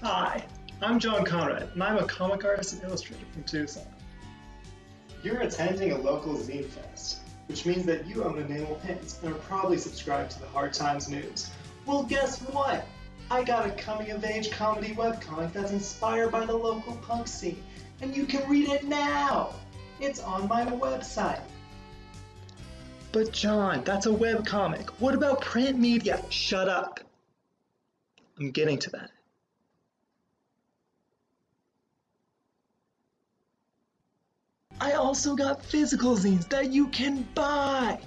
Hi, I'm John Conrad, and I'm a comic artist and illustrator from Tucson. You're attending a local zine fest, which means that you own Enamel Pins and are probably subscribed to the Hard Times News. Well, guess what? I got a coming-of-age comedy webcomic that's inspired by the local punk scene, and you can read it now! It's on my website. But John, that's a webcomic. What about print media? Shut up. I'm getting to that. I also got physical zines that you can buy.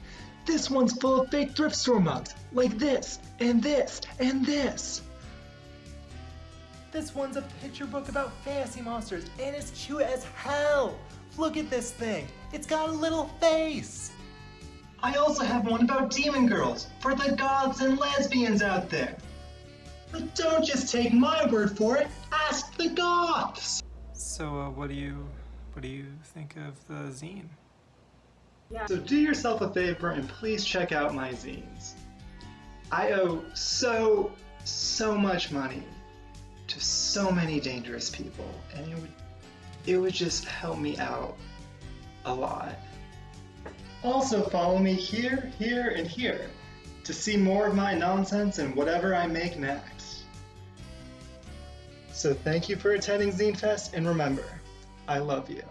This one's full of fake thrift store mugs, like this, and this, and this. This one's a picture book about fantasy monsters, and it's cute as hell. Look at this thing. It's got a little face. I also have one about demon girls, for the goths and lesbians out there. But don't just take my word for it, ask the goths! So, uh, what do you, what do you think of the zine? Yeah. So do yourself a favor and please check out my zines. I owe so, so much money to so many dangerous people, and it would, it would just help me out a lot. Also follow me here, here, and here to see more of my nonsense and whatever I make next. So thank you for attending Zine Fest, and remember, I love you.